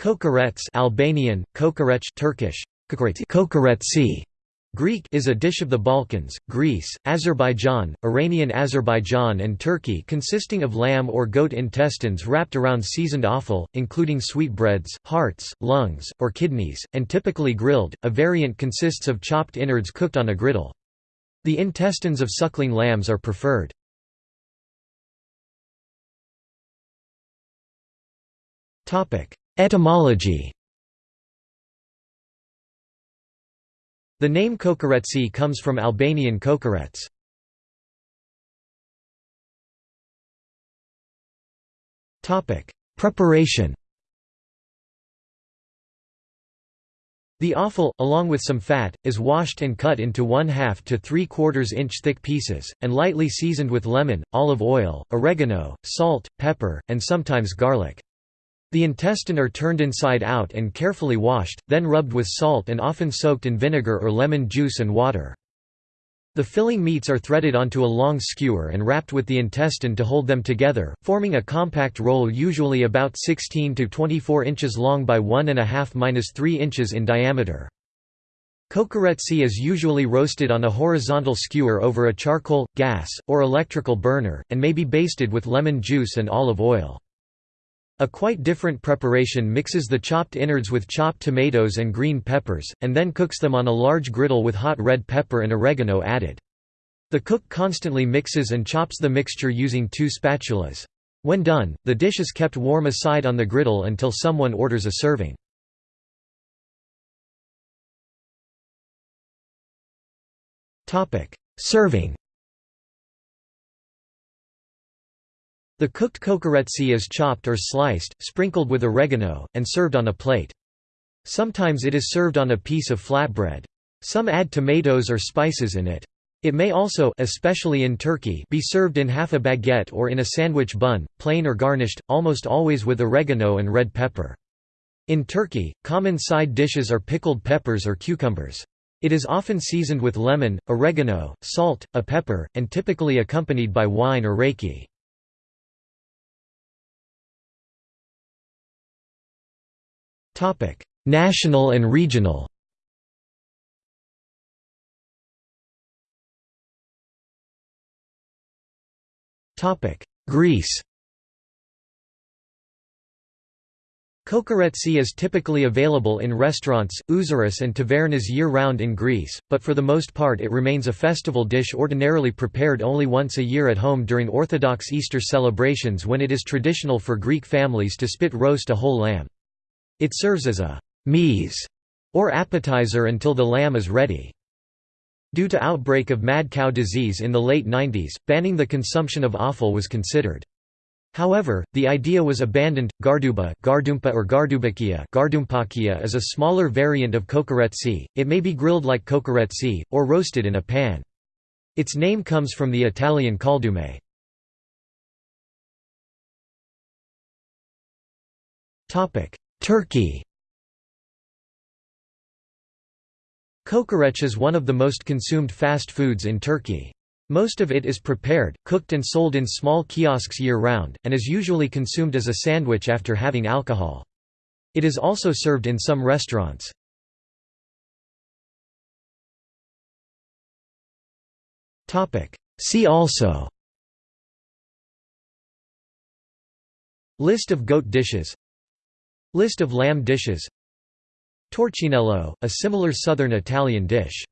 Kokoreç Albanian, kokoreç Turkish, kokoretsi, Greek is a dish of the Balkans, Greece, Azerbaijan, Iranian Azerbaijan and Turkey consisting of lamb or goat intestines wrapped around seasoned offal, including sweetbreads, hearts, lungs, or kidneys, and typically grilled. A variant consists of chopped innards cooked on a griddle. The intestines of suckling lambs are preferred. Etymology The name kokoretsi comes from Albanian kokorets. Preparation The offal, along with some fat, is washed and cut into 1 2 to 3 quarters inch thick pieces, and lightly seasoned with lemon, olive oil, oregano, salt, pepper, and sometimes garlic. The intestine are turned inside out and carefully washed, then rubbed with salt and often soaked in vinegar or lemon juice and water. The filling meats are threaded onto a long skewer and wrapped with the intestine to hold them together, forming a compact roll usually about 16 to 24 inches long by 1.5–3 inches in diameter. Kokoretsi is usually roasted on a horizontal skewer over a charcoal, gas, or electrical burner, and may be basted with lemon juice and olive oil. A quite different preparation mixes the chopped innards with chopped tomatoes and green peppers, and then cooks them on a large griddle with hot red pepper and oregano added. The cook constantly mixes and chops the mixture using two spatulas. When done, the dish is kept warm aside on the griddle until someone orders a serving. Serving The cooked kokoretsi is chopped or sliced, sprinkled with oregano, and served on a plate. Sometimes it is served on a piece of flatbread. Some add tomatoes or spices in it. It may also especially in Turkey be served in half a baguette or in a sandwich bun, plain or garnished, almost always with oregano and red pepper. In Turkey, common side dishes are pickled peppers or cucumbers. It is often seasoned with lemon, oregano, salt, a pepper, and typically accompanied by wine or raki. National and regional Greece Kokoretsi is typically available in restaurants, ouzeries and tavernas year-round in Greece, but for the most part it remains a festival dish ordinarily prepared only once a year at home during Orthodox Easter celebrations when it is traditional for Greek families to spit roast a whole lamb. It serves as a «meze» or appetizer until the lamb is ready. Due to outbreak of mad cow disease in the late 90s, banning the consumption of offal was considered. However, the idea was abandoned. Garduba, gardumpa or gardubakia, gardumpakia is a smaller variant of kokoretsi. It may be grilled like kokoretsi or roasted in a pan. Its name comes from the Italian caldume. Topic: Turkey Kokoreç is one of the most consumed fast foods in Turkey. Most of it is prepared, cooked and sold in small kiosks year-round, and is usually consumed as a sandwich after having alcohol. It is also served in some restaurants. See also List of goat dishes List of lamb dishes. Torcinello, a similar southern Italian dish